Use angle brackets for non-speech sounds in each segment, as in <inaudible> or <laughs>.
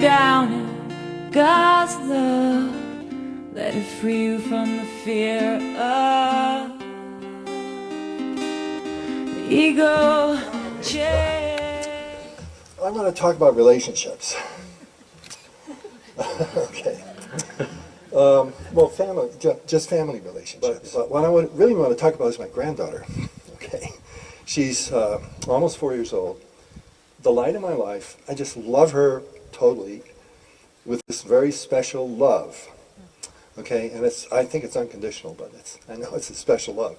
down in God's love. Let it free you from the fear of the ego chair. I'm going to talk about relationships. <laughs> okay. Um, well, family, just family relationships. But what I would, really want to talk about is my granddaughter. <laughs> Okay. She's uh, almost four years old. The light of my life. I just love her totally with this very special love. Okay, and it's I think it's unconditional, but it's I know it's a special love.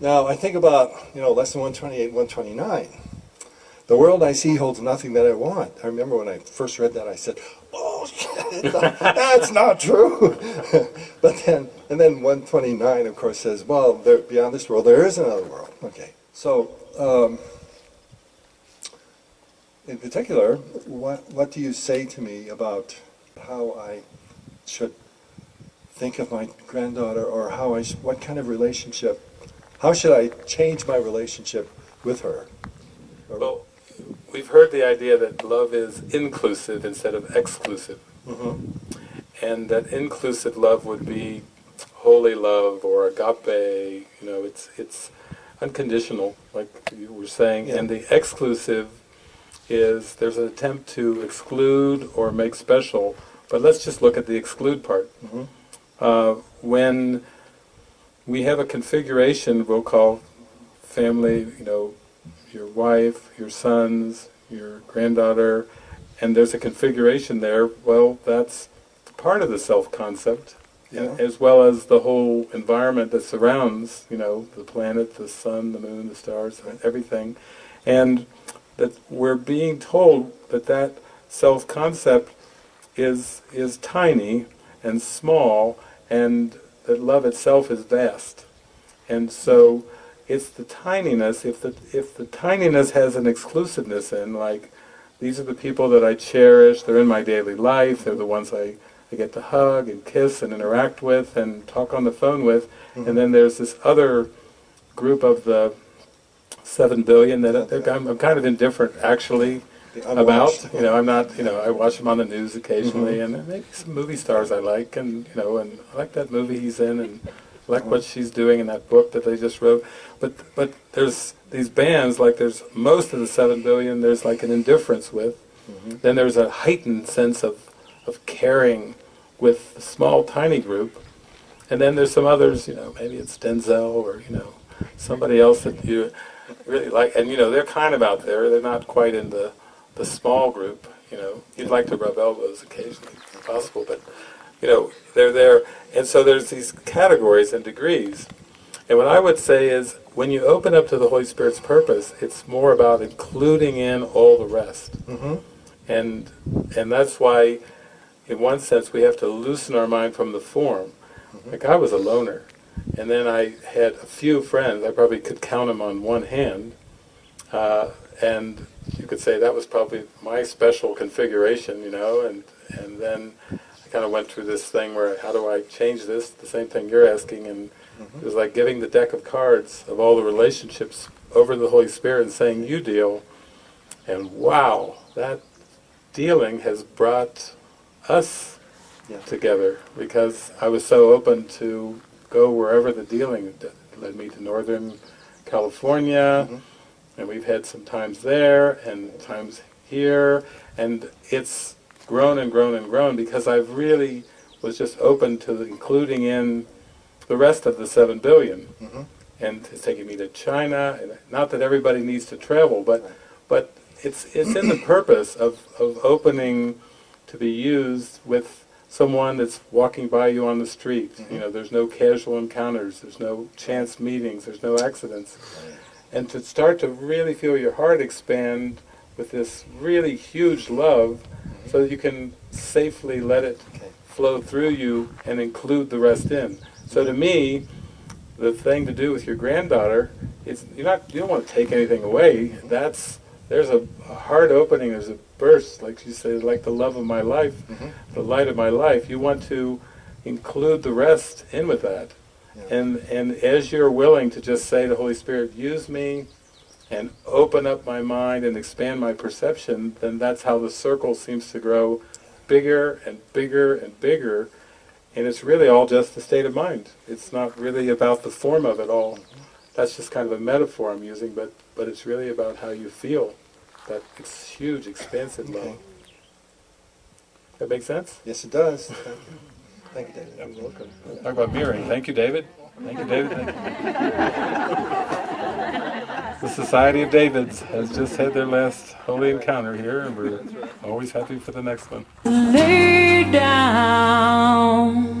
Now I think about you know lesson 128, 129. The world I see holds nothing that I want. I remember when I first read that, I said, "Oh, <laughs> that's not true." <laughs> but then, and then 129, of course, says, "Well, there, beyond this world, there is another world." Okay, so um, in particular, what what do you say to me about how I should think of my granddaughter, or how I sh- what kind of relationship? How should I change my relationship with her? Well, we've heard the idea that love is inclusive instead of exclusive, Mhm. and that inclusive love would be holy love or agape. You know, it's it's unconditional, like you were saying, Yeah. and the exclusive is there's an attempt to exclude or make special. But let's just look at the exclude part. Mhm. Uh, when we have a configuration we'll call family, you know, your wife, your sons, your granddaughter, and there's a configuration there, well, that's part of the self-concept, Yeah. as well as the whole environment that surrounds, you know, the planet, the sun, the moon, the stars, everything. And that we're being told that that self-concept is, is tiny and small, and that love itself is vast. And so it's the tininess, if the, if the tininess has an exclusiveness in, like, these are the people that I cherish, they're in my daily life, they're the ones I, I get to hug and kiss and interact with and talk on the phone with, mm-hmm. and then there's this other group of the seven billion that I'm, I'm kind of indifferent actually about. You know, I'm not. You know, I watch him on the news occasionally, and maybe some movie stars I like, and you know, and I like that movie he's in, and I like what she's doing in that book that they just wrote. But but there's these bands like there's most of the seven billion. There's like an indifference with. Then there's a heightened sense of of caring with a small tiny group, and then there's some others. You know, maybe it's Denzel or you know somebody else that you really like, and you know they're kind of out there. They're not quite in the the small group. You know, you'd like to rub elbows occasionally, if possible, but you know they're there, and so there's these categories and degrees. And what I would say is, when you open up to the Holy Spirit's purpose, it's more about including in all the rest, Mhm. and and that's why, in one sense, we have to loosen our mind from the form. Like I was a loner, and then I had a few friends. I probably could count them on one hand, uh, and you could say that was probably my special configuration, you know. And and then I kind of went through this thing where how do I change this? The same thing you're asking, and it was like giving the deck of cards of all the relationships over the Holy Spirit and saying, "You deal." And wow, that dealing has brought us Yeah. together because I was so open to go wherever the dealing led me to Northern California, mm-hmm. and we've had some times there and times here, and it's grown and grown and grown because I've really was just open to including in the rest of the seven billion, mm-hmm. and it's taking me to China. And not that everybody needs to travel, but but it's it's in the purpose of of opening to be used with someone that's walking by you on the street. Mm-hmm. You know, there's no casual encounters, there's no chance meetings, there's no accidents. And to start to really feel your heart expand with this really huge love mm-hmm. so that you can safely let it Okay. flow through you and include the rest in. So to me, the thing to do with your granddaughter is you're not you don't want to take anything away. Mm-hmm. That's there's a, a heart opening, there's a burst, like you say, like the love of my life, mm-hmm. the light of my life. You want to include the rest in with that. Yeah. And and as you're willing to just say to Holy Spirit, use me, and open up my mind and expand my perception, then that's how the circle seems to grow bigger and bigger and bigger. And it's really all just a state of mind. It's not really about the form of it all. Mm-hmm. That's just kind of a metaphor I'm using, but, but it's really about how you feel. That ex- huge, expansive Okay. love. That make sense? Yes, it does. Thank you. Thank you, David. You're welcome. Talk about mirroring. Thank you, David. Thank you, David. Thank you. The Society of Davids has just had their last holy encounter here, and we're always happy for the next one. Lay down.